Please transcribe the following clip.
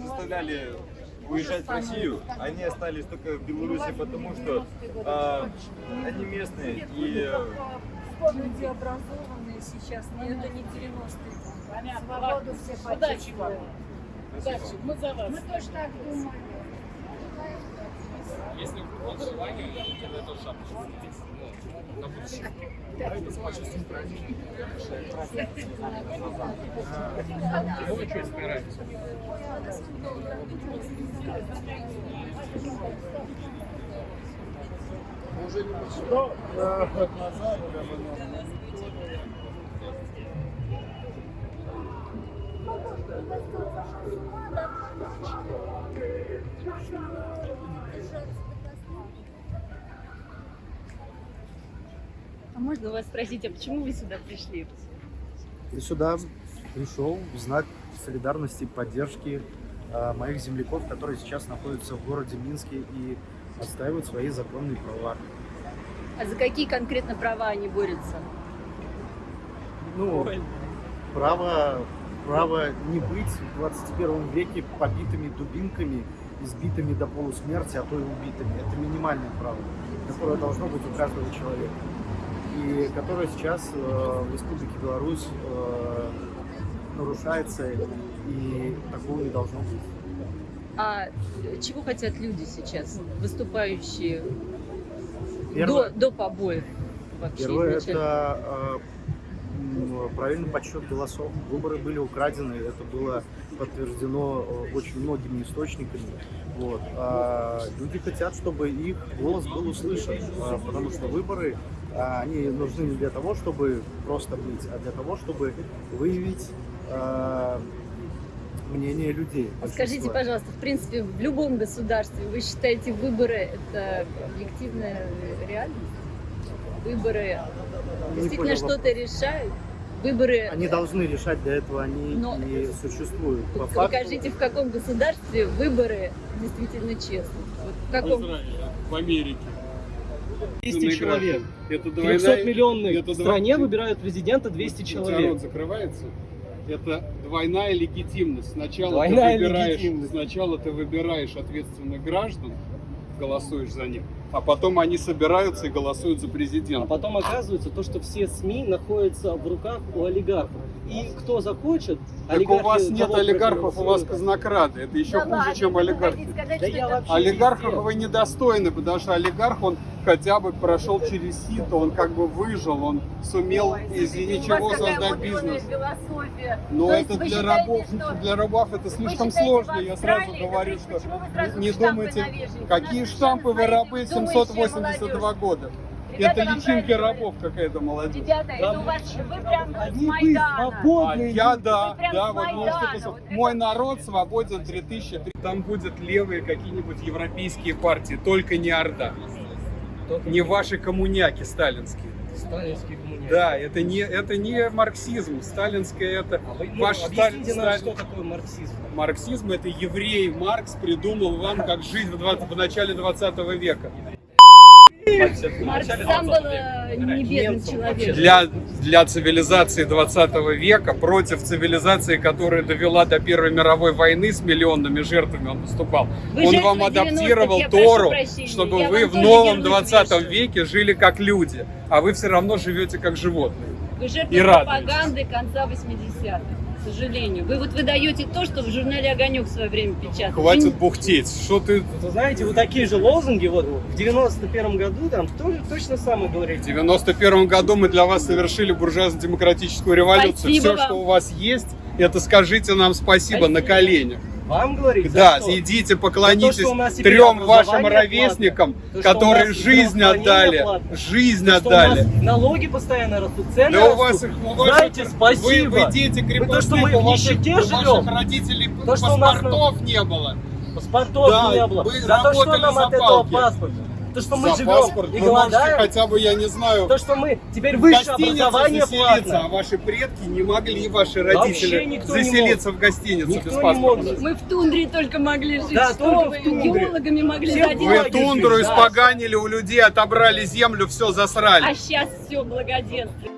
заставляли уезжать в Россию. Они остались только в Беларуси, потому что э, они местные и Люди образованные сейчас, но это не 90-е. Свободу все Удачи вам. спасибо. Удачи. Мы за вас. Мы тоже так думали. Если у вас желание, я эту шапочку здесь. Ну, на будущее. Ну, вы что, собираетесь? А можно вас спросить, а почему вы сюда пришли? Я сюда пришел в знак солидарности и поддержки э, моих земляков, которые сейчас находятся в городе Минске и отстаивают свои законные права. А за какие конкретно права они борются? Ну, право, право не быть в 21 веке побитыми дубинками, избитыми до полусмерти, а то и убитыми. Это минимальное право, которое должно быть у каждого человека. И которое сейчас э, в Республике Беларусь э, нарушается, и такого не должно быть. А чего хотят люди сейчас, выступающие Первое, до, до побоев вообще первое изначально? это э, правильный подсчет голосов. Выборы были украдены, это было подтверждено э, очень многими источниками. Вот. А люди хотят, чтобы их голос был услышан, а, потому что выборы они нужны не для того, чтобы просто быть, а для того, чтобы выявить а, мнение людей. А Скажите, пожалуйста, в принципе, в любом государстве вы считаете выборы это объективная реальность? Выборы Не действительно что-то решают? Выборы Они должны решать, для этого они Но- и существуют. По факту, Покажите, в каком государстве выборы действительно честны. Вот в В каком? Израиле, в Америке. 200 человек. Это В двойная... 300 миллионной это два- стране выбирают президента 200 У тебя человек. рот закрывается. Это двойная легитимность. Сначала Двойная ты выбираешь, легитимность. сначала ты выбираешь ответственных граждан, голосуешь за них, а потом они собираются и голосуют за А президента. потом оказывается то, что все СМИ находятся в руках у олигархов. И кто захочет, Так у олигархи вас нет олигархов, у вас казнокрады. Это еще Да хуже, ладно, чем вы олигарх. хотите сказать, Да Олигархов вы недостойны, потому что олигарх, он хотя бы прошел через сито, он как бы выжил, он сумел Ой, из ничего создать бизнес. философия. Но То это для считаете, рабов, что- для рабов это слишком сложно. Я сразу говорю, что сразу не думайте, навешиваете? какие штампы вы рабы думающая 782 молодежь. года. Ребята, Это личинки рабов какая-то молодежь. Ребята, это у вас, вы прям с Они бы Майдана. А свободные. я да, да, с вот можете вот Мой народ свободен 3000. Там будут левые какие-нибудь европейские партии, только не Орда. Не ваши коммуняки сталинские. сталинские коммунисты. Да, это не, это не марксизм. Сталинское это А вы, ну, ваш Сталин, нам, что такое марксизм. Марксизм это еврей Маркс придумал вам как жить в, 20 в начале 20 века. Маркс сам был э, не бедным человеком. Для, для цивилизации 20 века, против цивилизации, которая довела до Первой мировой войны с миллионными жертвами, он выступал. Вы он вам 90-х, адаптировал Тору, прощения, чтобы вы в новом ярлык 20 вешаю. веке жили как люди, а вы все равно живете как животные. Вы жертва пропаганды конца 80-х, к сожалению. Вы вот выдаете то, что в журнале «Огонек» в свое время печатали. Хватит Вы бухтеть. Что ты Вот Вы знаете, вы такие же лозунги вот в 91 году там тоже точно самое В говорите. 91 году мы для вас совершили буржуазно-демократическую революцию. Спасибо Все, вам. что у вас есть, это скажите нам спасибо, на Спасибо. коленях. Вам говорить? Да, что? идите, поклонитесь то, у трем вашим ровесникам, платное, то, у которые жизнь отдали. платное, Жизнь то, у отдали. налоги постоянно растут, цены Да у растут. вас их у Знаете, Вы, спасибо. вы дети Вы то, крепостных, что мы у ваших, у ваших родителей То, что у нас на- паспортов не было. Паспортов Да, не было. вы За то, что нам за от этого паспорта. То, что мы За живем паспорт и вы можете голодаем, хотя бы, я не знаю, то, что мы теперь в высшее образование платно. а ваши предки не могли, ваши родители, никто не заселиться в гостиницу Никто без не паспорта. мог. Мы в тундре только могли жить. Да, Что только вы, в тундре. геологами могли Все ходить. Вы тундру жить, да. испоганили, у людей отобрали землю, все засрали. А сейчас все благоденствие.